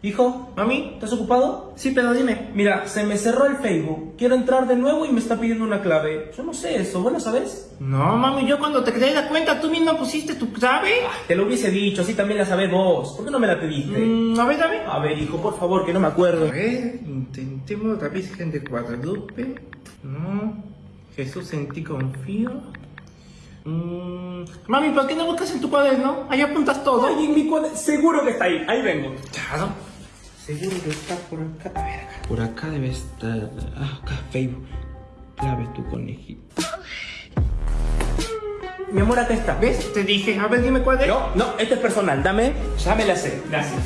Hijo, Mami, ¿estás ocupado? sí, pero dime. Mira, se me cerró el Facebook. Quiero entrar de nuevo y me está pidiendo una clave. Yo no sé eso, ¿vos lo sabés? No, mami, yo cuando te creé la cuenta, tú mismo pusiste tu clave. Te lo hubiese dicho, así también la sabés vos. ¿Por qué no me la pediste? Mm, a ver, ver. A ver, hijo, por favor, que no me acuerdo. A ver, intentemos otra vez, gente de Guadalupe. No. Jesús en ti confío. Mm, Mami, ¿por qué no buscas en tu cuaderno? Ahí apuntas todo. Ay, en mi cuaderno. Seguro que está ahí. Ahí vengo. Claro. Seguro que está por acá. A ver, acá. Por acá debe estar. Ah, acá, Facebook. Clave tu conejito. Mi amor, acá está. ¿Ves? Te dije. A ver, dime cuál es. No, no, este es personal. Dame, ya me la sé. Gracias.